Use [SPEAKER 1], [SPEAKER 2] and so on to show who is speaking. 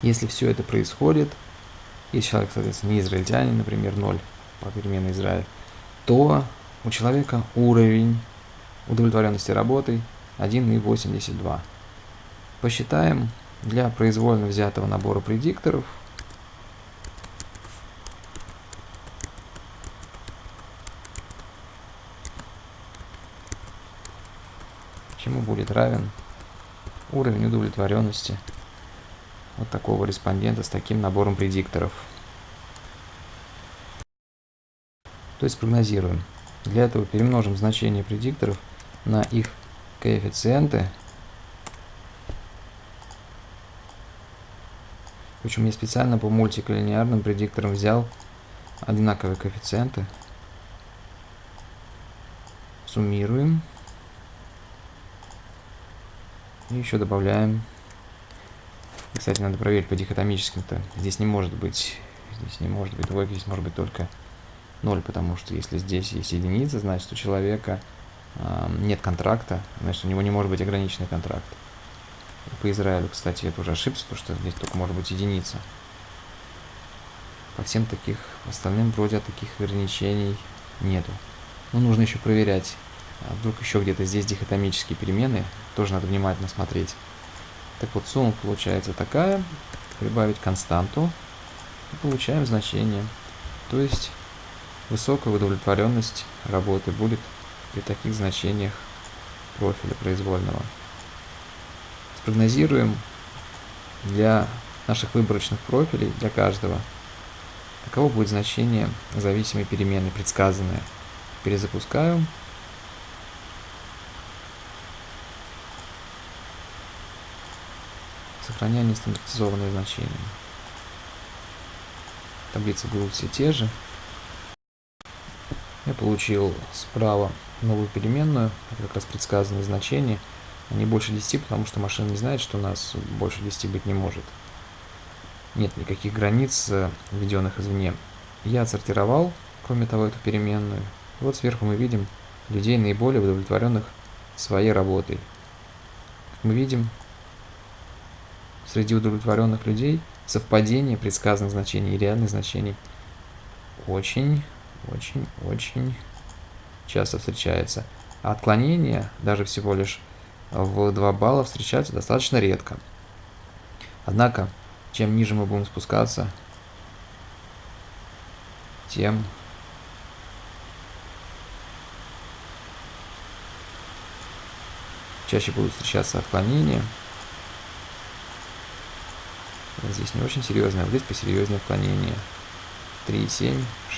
[SPEAKER 1] Если все это происходит, если человек, соответственно, не израильтянин, например, 0 по переменной Израиль, то у человека уровень удовлетворенности работой 1,82. Посчитаем для произвольно взятого набора предикторов чему будет равен уровень удовлетворенности вот такого респондента с таким набором предикторов. То есть прогнозируем. Для этого перемножим значение предикторов на их коэффициенты. Причем я специально по мультиколлинеарным предикторам взял одинаковые коэффициенты. Суммируем. И еще добавляем. Кстати, надо проверить по дихотомическим-то. Здесь не может быть. Здесь не может быть двойки, здесь может быть только 0, потому что если здесь есть единица, значит у человека э, нет контракта, значит у него не может быть ограниченный контракт. По Израилю, кстати, это уже ошибся, потому что здесь только может быть единица. По всем таких остальным вроде таких ограничений нету. Но нужно еще проверять, а вдруг еще где-то здесь дихотомические перемены, тоже надо внимательно смотреть. Так вот, сумма получается такая, прибавить константу, и получаем значение. То есть Высокая удовлетворенность работы будет при таких значениях профиля произвольного. Спрогнозируем для наших выборочных профилей, для каждого, каково будет значение зависимой перемены, предсказанное. Перезапускаю. Сохраняю нестандартизованные значения. Таблицы будут все те же. Я получил справа новую переменную, как раз предсказанные значения. Они больше 10, потому что машина не знает, что у нас больше 10 быть не может. Нет никаких границ, э, введенных извне. Я отсортировал, кроме того, эту переменную. Вот сверху мы видим людей, наиболее удовлетворенных своей работой. Как мы видим, среди удовлетворенных людей совпадение предсказанных значений и реальных значений очень очень-очень часто встречается. А отклонения, даже всего лишь в 2 балла, встречаются достаточно редко. Однако, чем ниже мы будем спускаться, тем чаще будут встречаться отклонения. Здесь не очень серьезное, а здесь посерьезнее отклонение. 3,7